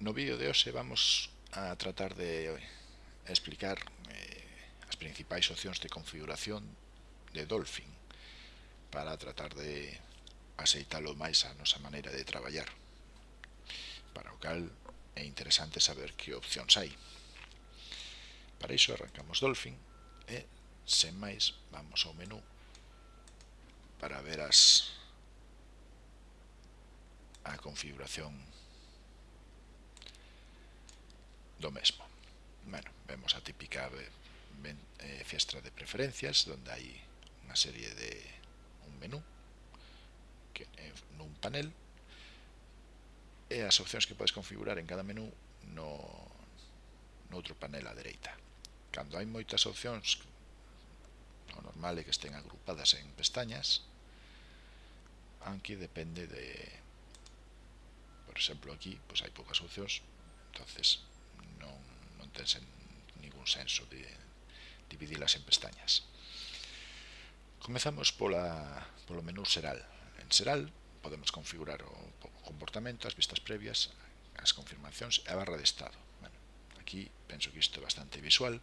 No vídeo de hoxe vamos a tratar de eh, explicar eh, as principais opcións de configuración de Dolphin para tratar de aceitalo máis a nosa maneira de traballar. Para o cal é interesante saber que opcións hai. Para iso arrancamos Dolphin e, sen máis, vamos ao menú para ver as a configuración do mesmo. Bueno, vemos a típica eh, fiestra de preferencias donde hai unha serie de un menú que, eh, é nun panel eh, e as opcións que podes configurar en cada menú no, noutro panel á dereita. Cando hai moitas opcións, o normal é que estén agrupadas en pestañas, aunque depende de... Por exemplo, aquí pois hai poucas opcións, entonces non ten sen, ningún senso de dividilas en pestañas. Comezamos pola, polo menú Seral. En Seral podemos configurar o, o comportamento, as vistas previas, as confirmacións e a barra de estado. Bueno, aquí penso que isto é bastante visual.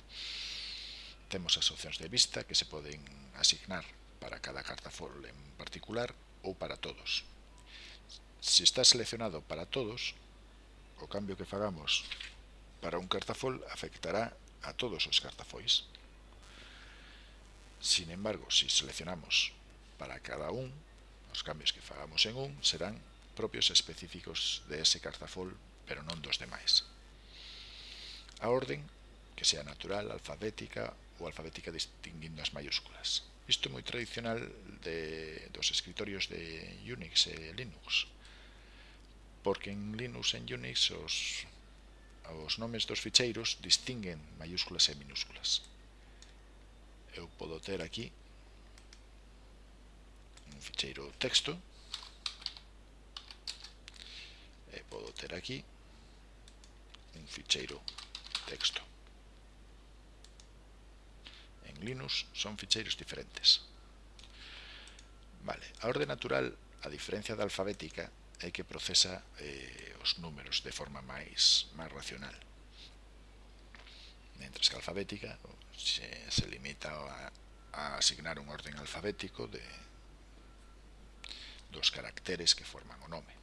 Temos as opcións de vista que se poden asignar para cada cartafol en particular ou para todos. Se está seleccionado para todos, o cambio que fagamos para un cartafol afectará a todos os cartafois. Sin embargo, si seleccionamos para cada un, os cambios que fagamos en un serán propios específicos de ese cartafol, pero non dos demais. A orden, que sea natural, alfabética ou alfabética distinguindo as maiúsculas. Isto é moi tradicional de, dos escritorios de Unix e Linux, porque en Linux e en Unix os os nomes dos ficheiros distinguen mayúsculas e minúsculas. Eu podo ter aquí un ficheiro texto e podo ter aquí un ficheiro texto. En Linux son ficheiros diferentes. Vale, a orde natural, a diferencia da alfabética, e que procesa eh, os números de forma máis, máis racional. Mentres que a alfabética se, se limita a, a asignar un orden alfabético de dos caracteres que forman o nome.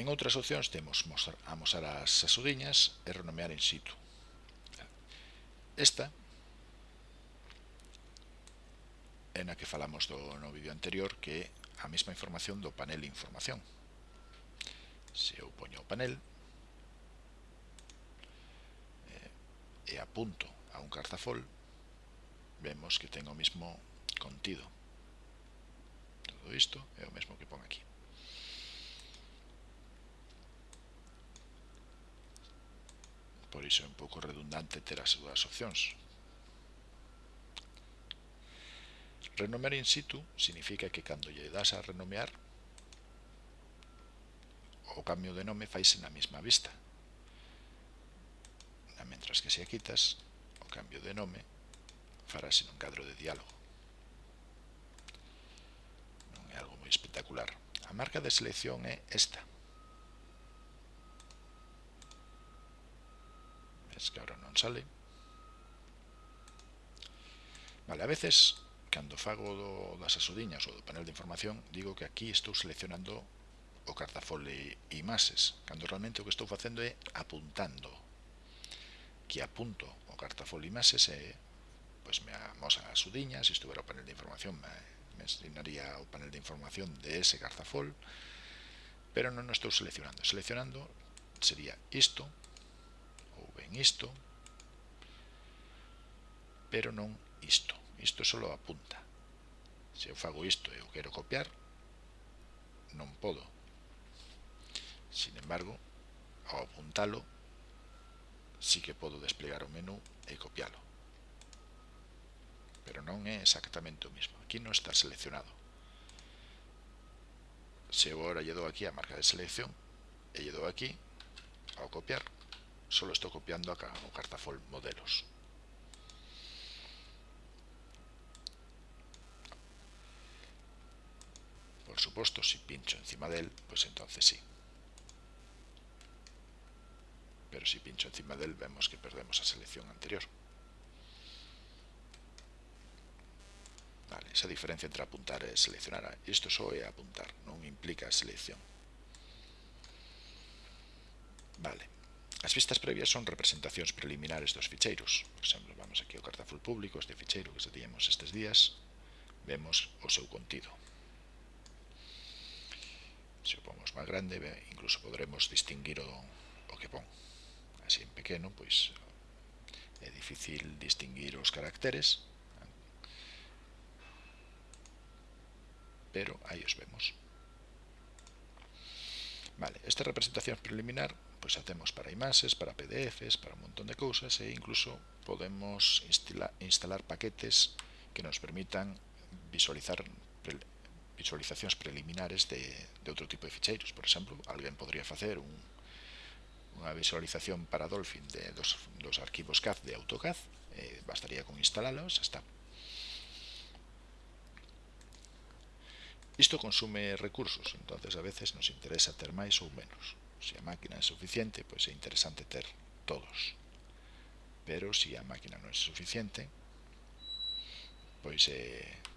En outras opcións temos mostrar, amosar as asudiñas e renomear in situ. Esta é na que falamos do no vídeo anterior que a mesma información do panel información. Se eu poño o panel eh, e apunto a un cartafol, vemos que ten o mesmo contido. Todo isto é o mesmo que pon aquí. Por iso é un pouco redundante ter as dúas opcións. Renomear in situ significa que cando lle das a renomear o cambio de nome faise na mesma vista. Na mentras que se a quitas, o cambio de nome farase nun cadro de diálogo. Non é algo moi espectacular. A marca de selección é esta. Ves que agora non sale. Vale, a veces cando fago do, das asodiñas ou do panel de información digo que aquí estou seleccionando o cartafole imaxes cando realmente o que estou facendo é apuntando. Que apunto o cartafole imaxes e pois me amosa as sudiñas se estuvera o panel de información me, me asignaría o panel de información de ese cartafol pero non o estou seleccionando. Seleccionando sería isto ou ben isto pero non isto isto só apunta. Se eu fago isto e eu quero copiar non podo. Sin embargo ao apuntalo sí que podo desplegar o menú e copialo. Pero non é exactamente o mismo. Aquí non está seleccionado. Se eu agora lle dou aquí a marca de selección e lle dou aquí ao copiar solo estou copiando acá o cartafol modelos. por supuesto, si pincho encima de él, pues entonces sí. Pero si pincho encima de él, vemos que perdemos la selección anterior. Vale, esa diferencia entre apuntar y seleccionar. Esto solo es apuntar, no implica selección. Vale. As vistas previas son representacións preliminares dos ficheiros. Por exemplo, vamos aquí ao cartaful público, este ficheiro que se tiñemos estes días, vemos o seu contido se o pomos máis grande incluso podremos distinguir o, o que pon. Así en pequeno pois é difícil distinguir os caracteres pero aí os vemos. Vale, esta representación preliminar pois a temos para imaxes, para PDFs, para un montón de cousas e incluso podemos instalar, instalar paquetes que nos permitan visualizar visualizacións preliminares de, de outro tipo de ficheiros, por exemplo, alguén podría facer un, unha visualización para Dolphin de, dos, dos arquivos CAD de AutoCAD, eh, bastaría con instalalos, está. Isto consume recursos, entonces a veces nos interesa ter máis ou menos. Se a máquina é suficiente, pois é interesante ter todos. Pero se a máquina non é suficiente, pois é eh,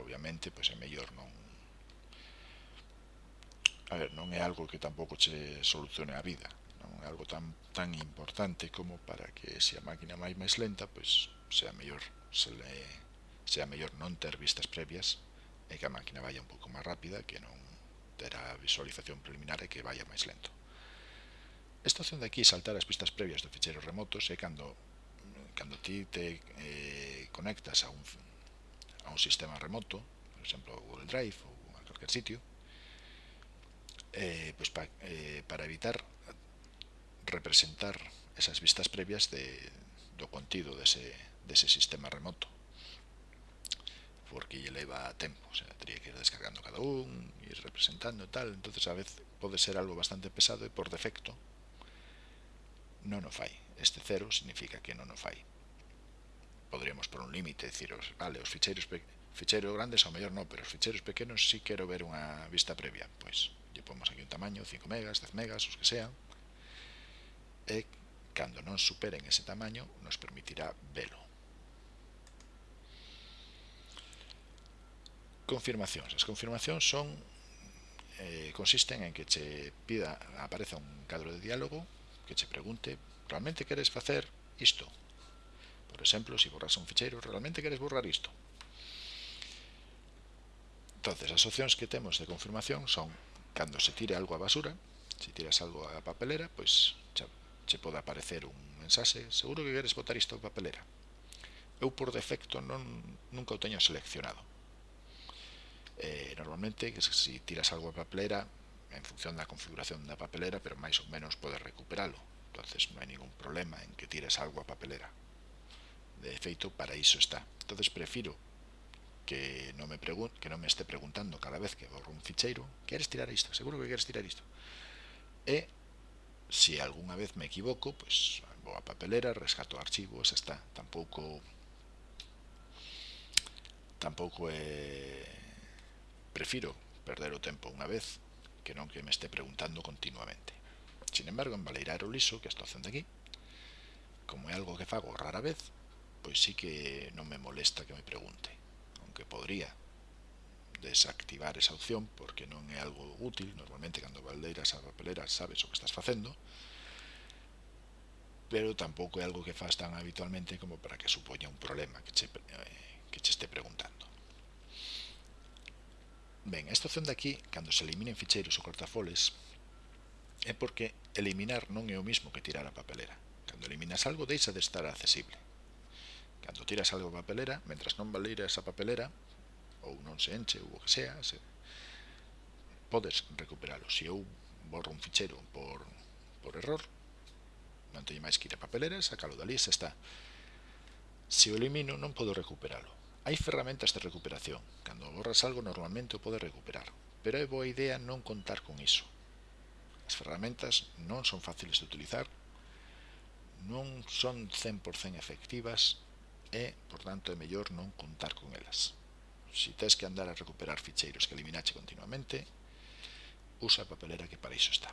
obviamente pois é mellor non a ver, non é algo que tampouco che solucione a vida non é algo tan, tan importante como para que se a máquina máis máis lenta pois sea mellor se le, sea mellor non ter vistas previas e que a máquina vaya un pouco máis rápida que non ter a visualización preliminar e que vaya máis lento. Esta opción de aquí saltar as pistas previas do ficheiro remotos é cando cando ti te eh, conectas a un a un sistema remoto, por exemplo, Google Drive ou a calquer sitio, eh, pois pa, eh, para evitar representar esas vistas previas de, do contido dese, dese sistema remoto porque lle leva tempo, o sea, teria que ir descargando cada un, ir representando e tal, entonces a vez pode ser algo bastante pesado e por defecto non o fai. Este cero significa que non o fai podríamos por un límite deciros, vale, os ficheiros ficheiros grandes ao mellor non, pero os ficheiros pequenos si sí quero ver unha vista previa. Pois lle pomos aquí un tamaño, 5 megas, 10 megas, os que sean e cando non superen ese tamaño nos permitirá velo. Confirmacións. As confirmacións son eh, consisten en que che pida apareza un cadro de diálogo que che pregunte realmente queres facer isto? Por exemplo, se si borras un ficheiro, realmente queres borrar isto. Entonces, as opcións que temos de confirmación son cando se tire algo á basura, se tiras algo á papelera, pois xa, che pode aparecer un mensaxe, seguro que queres botar isto á papelera. Eu por defecto non nunca o teño seleccionado. Eh, normalmente, se si tiras algo á papelera, en función da configuración da papelera, pero máis ou menos podes recuperalo. entonces non hai ningún problema en que tires algo á papelera de feito para iso está. entonces prefiro que non me que non me este preguntando cada vez que borro un ficheiro, queres tirar isto? Seguro que queres tirar isto. E se algunha vez me equivoco, pois vou a papelera, rescato o archivo, está. Tampouco tampouco é eh, prefiro perder o tempo unha vez que non que me este preguntando continuamente. Sin embargo, en Valeiraro Liso, que estou facendo aquí, como é algo que fago rara vez, pues sí que no me molesta que me pregunte, aunque podría desactivar esa opción porque non é algo útil, normalmente cando valdeiras a papelera sabes o que estás facendo, pero tampouco é algo que faz tan habitualmente como para que supoña un problema que che, que che este preguntando. Ben, esta opción de aquí, cando se eliminen ficheiros ou cortafoles, é porque eliminar non é o mismo que tirar a papelera. Cando eliminas algo, deixa de estar accesible. Cando tiras algo a papelera, mentras non valeira esa papelera, ou non se enche, ou o que sea, se... podes recuperalo. Se eu borro un fichero por, por error, non teño máis que ir a papelera, sacalo dali, se está. Se o elimino, non podo recuperalo. Hai ferramentas de recuperación. Cando borras algo, normalmente o podes recuperar. Pero é boa idea non contar con iso. As ferramentas non son fáciles de utilizar, non son 100% efectivas e, por tanto, é mellor non contar con elas. Si tes que andar a recuperar ficheiros que eliminache continuamente, usa a papelera que para iso está.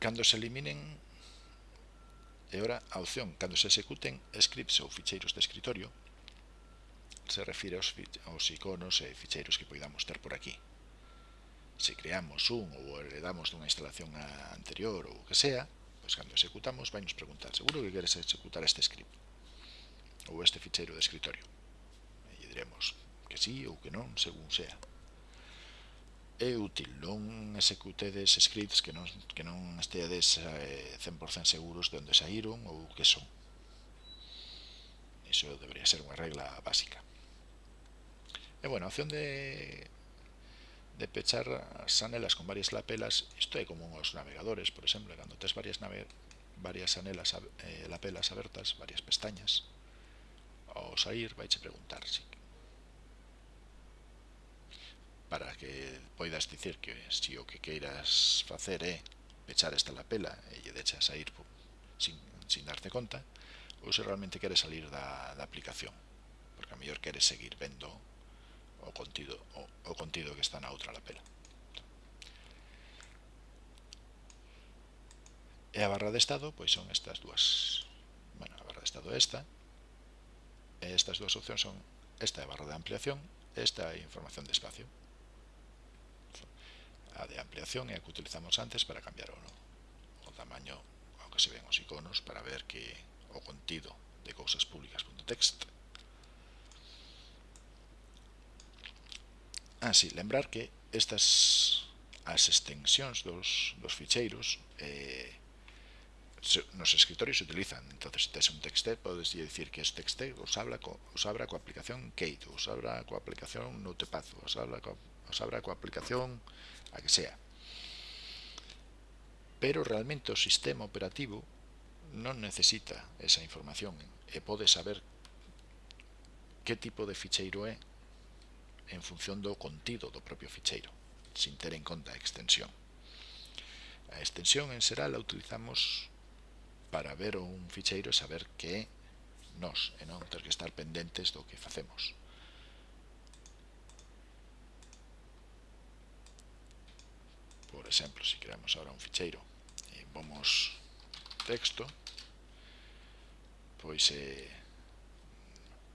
Cando se eliminen, e ora a opción, cando se executen scripts ou ficheiros de escritorio, se refire aos, aos iconos e ficheiros que poidamos ter por aquí se creamos un ou heredamos dunha instalación anterior ou o que sea, pois cando executamos vai nos preguntar, seguro que queres executar este script ou este ficheiro de escritorio? E diremos que sí ou que non, según sea. É útil, non executedes scripts que non, que non esteades 100% eh, seguros de onde saíron ou que son. Iso debería ser unha regla básica. E bueno, a opción de de pechar as anelas con varias lapelas isto é como os navegadores, por exemplo cando tes varias, nave, varias anelas eh, lapelas abertas, varias pestañas ao sair vais preguntar si para que poidas dicir que si o que queiras facer é pechar esta lapela e lle deixas a ir sin, sin darte conta ou se realmente queres salir da, da aplicación porque a mellor queres seguir vendo o contido, o, o contido que está na outra lapela. E a barra de estado pois son estas dúas. Bueno, a barra de estado é esta. E estas dúas opcións son esta é a barra de ampliación, esta é a información de espacio. A de ampliación é a que utilizamos antes para cambiar o, no, o tamaño ao que se ven os iconos para ver que o contido de cousas públicas.text Ah, Así, lembrar que estas as extensións dos, dos ficheiros eh, nos escritorios se utilizan. entonces se tes un texte, podes dicir que este texte os, habla co, os abra coa aplicación Keito, os abra coa aplicación Notepad, os, abra coa, os abra coa aplicación a que sea. Pero realmente o sistema operativo non necesita esa información e pode saber que tipo de ficheiro é en función do contido do propio ficheiro, sin ter en conta a extensión. A extensión en xeral a utilizamos para ver un ficheiro e saber que é nós, e non ter que estar pendentes do que facemos. Por exemplo, se si creamos agora un ficheiro e vamos texto, pois eh,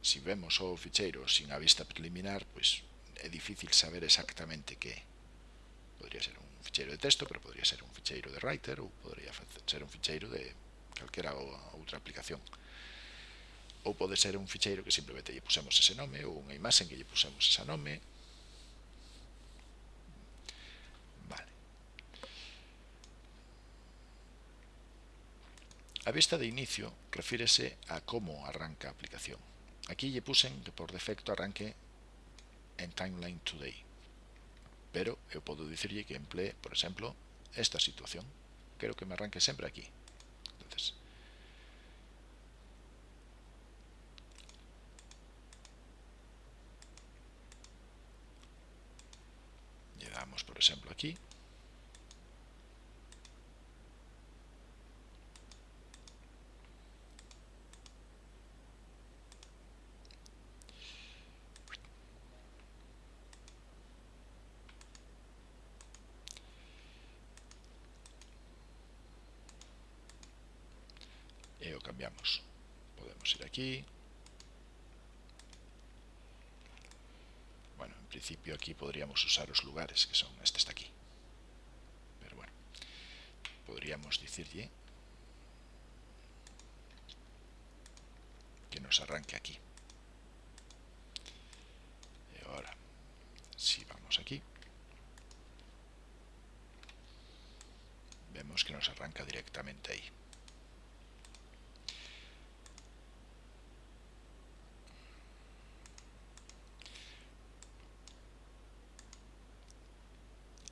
se vemos o ficheiro sin a vista preliminar, pois é difícil saber exactamente que. Podría ser un ficheiro de texto, pero podría ser un ficheiro de writer ou podría ser un ficheiro de calquera outra aplicación. Ou pode ser un ficheiro que simplemente lle pusemos ese nome ou unha imaxe que lle pusemos ese nome. Vale. A vista de inicio refírese a como arranca a aplicación. Aquí lle pusen que por defecto arranque en Timeline Today. Pero eu podo dicirlle que emplee, por exemplo, esta situación. Quero que me arranque sempre aquí. Entonces, lle damos, por exemplo, aquí. Cambiamos. Podemos ir aquí. Bueno, en principio aquí podríamos usar los lugares, que son este está aquí. Pero bueno, podríamos decirle que nos arranque aquí. Y ahora, si vamos aquí, vemos que nos arranca directamente ahí.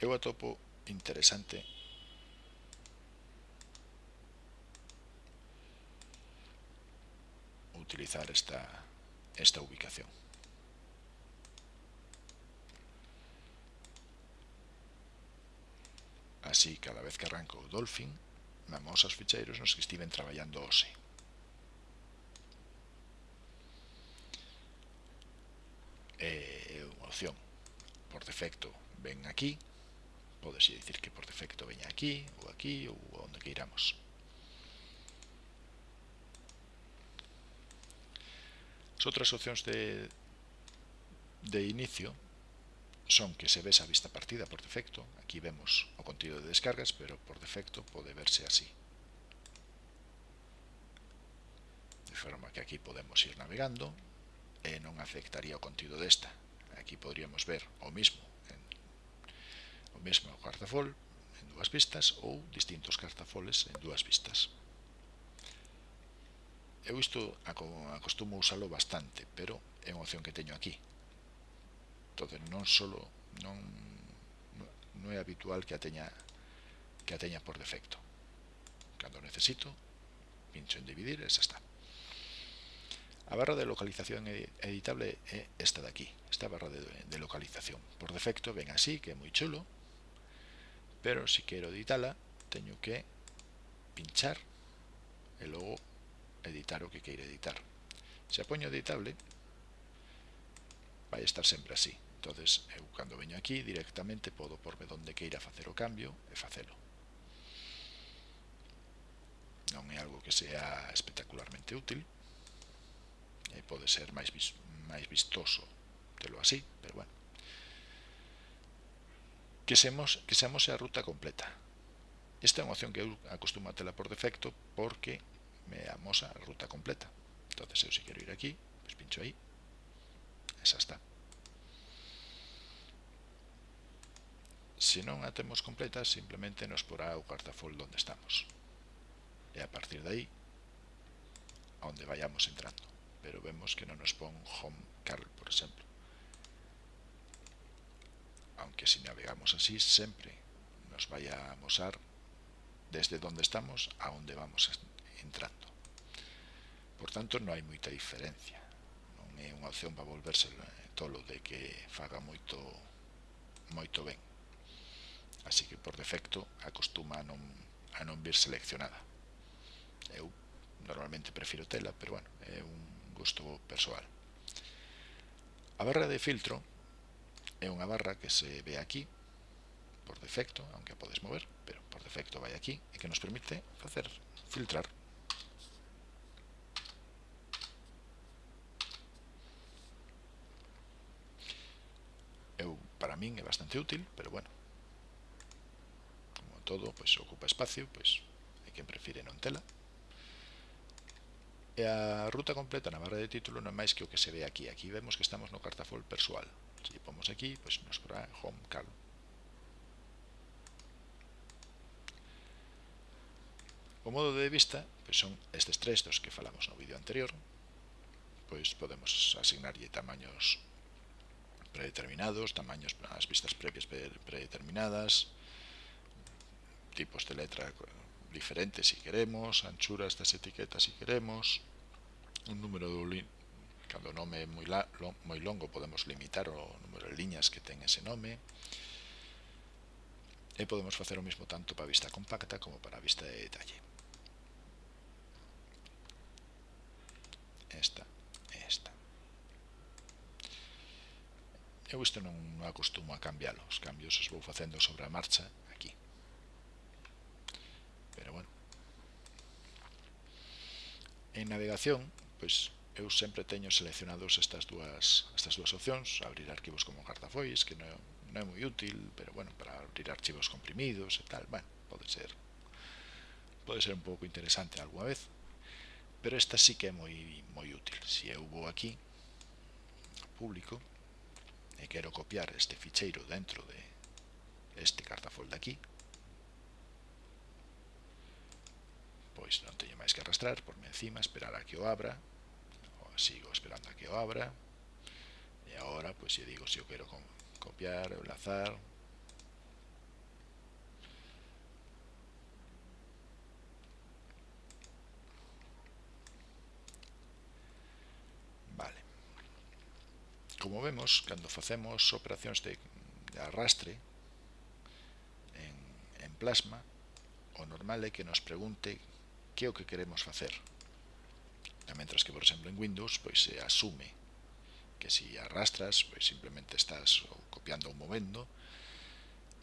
eu atopo interesante utilizar esta, esta ubicación. Así, cada vez que arranco o Dolphin, vamos aos ficheiros nos que estiven traballando hoxe. Eh, é unha opción. Por defecto, ven aquí, podes dicir que por defecto veña aquí, ou aquí, ou onde que iramos. As outras opcións de, de inicio son que se ves a vista partida por defecto. Aquí vemos o contido de descargas, pero por defecto pode verse así. De forma que aquí podemos ir navegando e non afectaría o contido desta. Aquí podríamos ver o mismo o mesmo cartafol en dúas vistas ou distintos cartafoles en dúas vistas. Eu isto acostumo usalo bastante, pero é unha opción que teño aquí. Entón, non solo non, non é habitual que a teña que a teña por defecto. Cando necesito, pincho en dividir e xa está. A barra de localización editable é esta de aquí, esta barra de, de localización. Por defecto ven así, que é moi chulo, pero se si quero editala teño que pinchar e logo editar o que queira editar. Se a poño editable vai estar sempre así. Entonces eh, eu cando veño aquí directamente podo porme donde queira facer o cambio e facelo non é algo que sea espectacularmente útil eh, e pode ser máis, máis vistoso telo así, pero bueno que semos, que semos a ruta completa. Esta é unha opción que eu acostumo a tela por defecto porque me amosa a ruta completa. entonces eu se quero ir aquí, pues pincho aí. Esa está. Se non a temos completa, simplemente nos porá o cartafol onde estamos. E a partir de aí, a onde vayamos entrando. Pero vemos que non nos pon home carl, por exemplo aunque si navegamos así siempre nos vaya a mostrar desde donde estamos a onde vamos entrando. Por tanto, non hai moita diferencia. Non é unha opción para volverse eh, tolo de que faga moito moito ben. Así que por defecto acostuma a non, a non vir seleccionada. Eu normalmente prefiro tela, pero bueno, é un gusto persoal. A barra de filtro é unha barra que se ve aquí por defecto, aunque a podes mover, pero por defecto vai aquí e que nos permite facer filtrar. Eu para min é bastante útil, pero bueno como todo, pois ocupa espacio, pois hai quen prefire non tela. E a ruta completa na barra de título non é máis que o que se ve aquí. Aquí vemos que estamos no cartafol persoal si ponemos aquí, pues nos pondrá home cal. O modo de vista, pues son estes tres dos que falamos no vídeo anterior, pois podemos asignarlle tamaños predeterminados, tamaños as vistas previas predeterminadas, tipos de letra diferentes si queremos, anchuras das etiquetas si queremos, un número de cando o nome é moi, la, moi longo podemos limitar o número de liñas que ten ese nome. E podemos facer o mesmo tanto para vista compacta como para vista de detalle. Esta e esta. Eu isto non acostumo a cambiar os cambios os vou facendo sobre a marcha aquí. Pero bueno. En navegación pois eu sempre teño seleccionados estas dúas, estas dúas opcións, abrir arquivos como cartafois, que non non é moi útil, pero bueno, para abrir archivos comprimidos e tal, bueno, pode ser pode ser un pouco interesante algunha vez, pero esta sí que é moi moi útil. Se eu vou aquí, público, e quero copiar este ficheiro dentro de este cartafol de aquí, pois non teño máis que arrastrar por encima, esperar a que o abra, sigo esperando a que o abra. Agora, pois, pues yo digo se eu quero copiar, enlazar. Vale. Como vemos cando facemos operacións de, de, arrastre en, en plasma o normal é que nos pregunte que é o que queremos facer mentras que, por exemplo, en Windows pois se asume que si arrastras, pois simplemente estás ou copiando ou movendo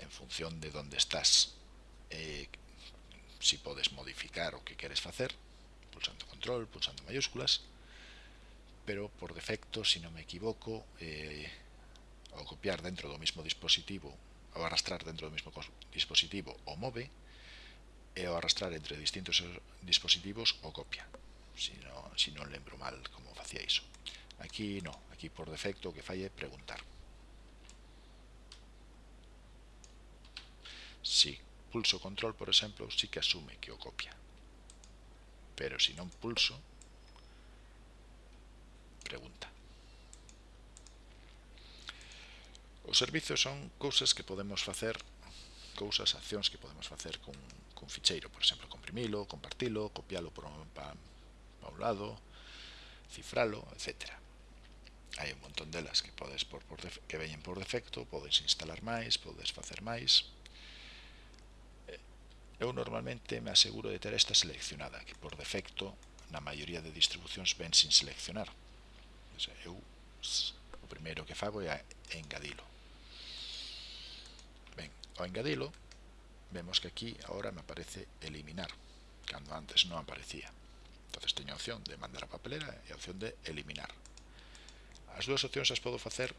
en función de onde estás eh, si podes modificar o que queres facer pulsando control, pulsando mayúsculas pero por defecto, si non me equivoco eh, ao copiar dentro do mismo dispositivo ao arrastrar dentro do mismo dispositivo o move eh, e ao arrastrar entre distintos dispositivos o copia si non, si non lembro mal como facía iso aquí no, aquí por defecto o que fai é preguntar. Si pulso control por exemplo si que asume que o copia. Pero se si non pulso pregunta. Os servizos son cousas que podemos facer cousas, accións que podemos facer con, con ficheiro, por exemplo, comprimilo, compartilo, copialo por, pa paulado, cifralo, etcétera hai un montón delas que podes por, por que veñen por defecto, podes instalar máis, podes facer máis. Eh, eu normalmente me aseguro de ter esta seleccionada, que por defecto na maioría de distribucións ven sin seleccionar. O sea, eu o primeiro que fago é engadilo. Ben, ao engadilo, vemos que aquí agora me aparece eliminar, cando antes non aparecía. Entonces teño a opción de mandar a papelera e a opción de eliminar. As dúas opcións as podo facer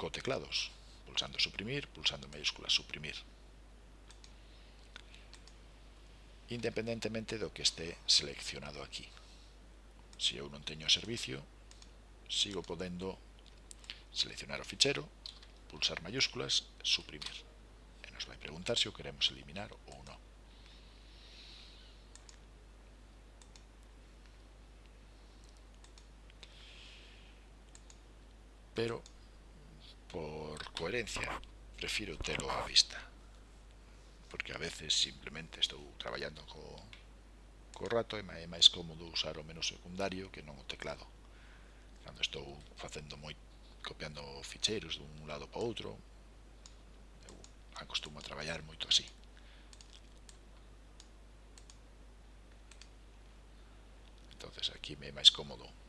co teclados, pulsando suprimir, pulsando mayúsculas suprimir. Independentemente do que este seleccionado aquí. Se eu non teño servicio, sigo podendo seleccionar o fichero, pulsar mayúsculas, suprimir. E nos vai preguntar se o queremos eliminar ou pero por coherencia prefiero telo a vista. Porque a veces simplemente estou traballando co, co rato e é máis cómodo usar o menú secundario que non o teclado. Cando estou facendo moi copiando ficheiros dun lado para outro eu acostumo a traballar moito así. Entonces aquí me é máis cómodo.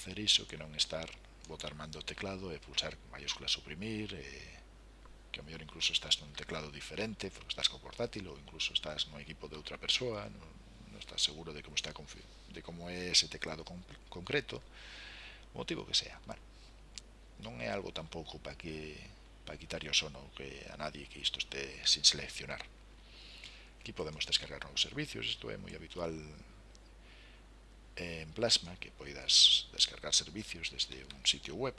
facer iso que non estar botar mando o teclado e pulsar maiúscula suprimir e que ao mellor incluso estás nun teclado diferente porque estás co portátil ou incluso estás no equipo de outra persoa non, non estás seguro de como está de como é ese teclado con, concreto motivo que sea vale. non é algo tampouco para que para quitar o sono que a nadie que isto este sin seleccionar aquí podemos descargar novos servicios isto é moi habitual en Plasma, que poidas descargar servicios desde un sitio web.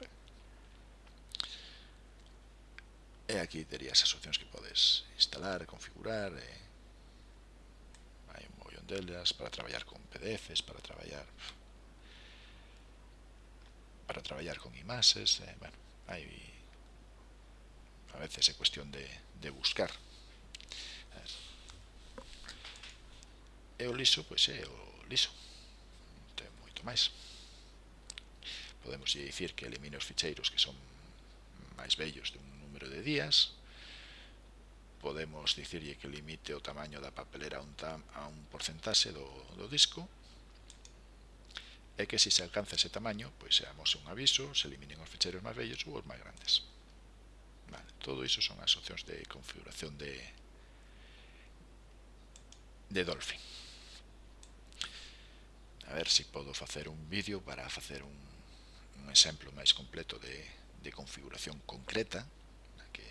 E aquí terías as opcións que podes instalar, configurar, e... hai un mollón delas para traballar con PDFs, para traballar para traballar con imaxes, eh, bueno, hai a veces é cuestión de, de buscar. E o liso, pois é o liso moito máis. Podemos dicir que elimine os ficheiros que son máis bellos de un número de días. Podemos dicirlle que limite o tamaño da papelera a un, tam, a un porcentaxe do, do disco. E que se se alcanza ese tamaño pois se amose un aviso, se eliminen os ficheiros máis bellos ou os máis grandes. Vale, todo iso son as opcións de configuración de de Dolphin a ver se podo facer un vídeo para facer un, un exemplo máis completo de, de configuración concreta que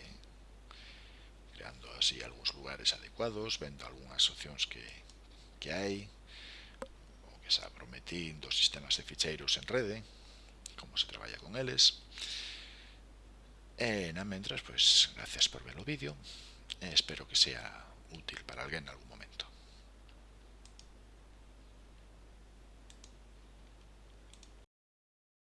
creando así algúns lugares adecuados vendo algunhas opcións que, que hai o que xa prometí dos sistemas de ficheiros en rede como se traballa con eles. E na mentras, pois, gracias por ver o vídeo. Espero que sea útil para alguén algún